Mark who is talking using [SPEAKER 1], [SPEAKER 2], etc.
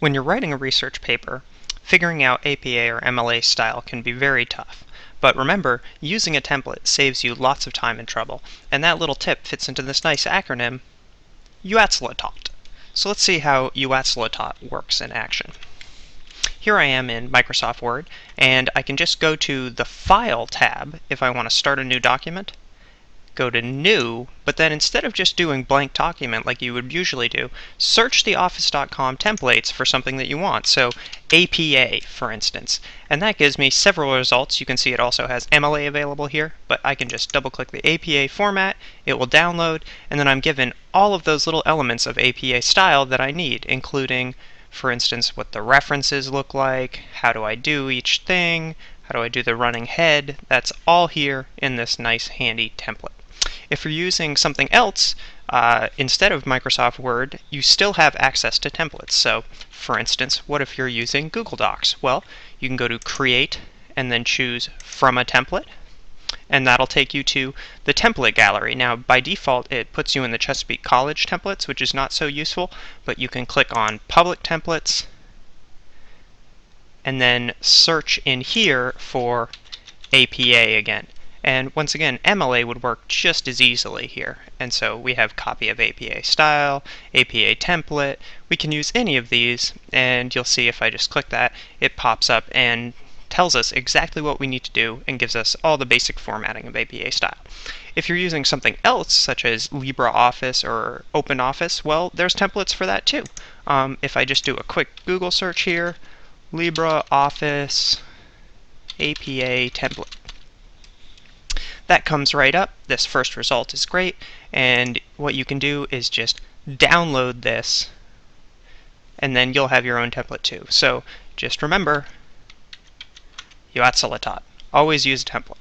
[SPEAKER 1] When you're writing a research paper, figuring out APA or MLA style can be very tough. But remember, using a template saves you lots of time and trouble, and that little tip fits into this nice acronym, UATSLATOT. So let's see how UATSLATOT works in action. Here I am in Microsoft Word, and I can just go to the File tab if I want to start a new document, go to New, but then instead of just doing blank document like you would usually do, search the Office.com templates for something that you want. So APA, for instance. And that gives me several results. You can see it also has MLA available here, but I can just double click the APA format, it will download, and then I'm given all of those little elements of APA style that I need, including for instance, what the references look like, how do I do each thing, how do I do the running head, that's all here in this nice handy template. If you're using something else uh, instead of Microsoft Word, you still have access to templates. So, for instance, what if you're using Google Docs? Well, you can go to Create and then choose From a Template, and that'll take you to the template gallery. Now, by default, it puts you in the Chesapeake College templates, which is not so useful, but you can click on Public Templates and then search in here for APA again. And once again, MLA would work just as easily here. And so we have copy of APA style, APA template. We can use any of these, and you'll see if I just click that, it pops up and tells us exactly what we need to do and gives us all the basic formatting of APA style. If you're using something else, such as LibreOffice or OpenOffice, well, there's templates for that too. Um, if I just do a quick Google search here, LibreOffice APA template that comes right up. This first result is great, and what you can do is just download this, and then you'll have your own template too. So just remember, UATSLATOT. Always use a template.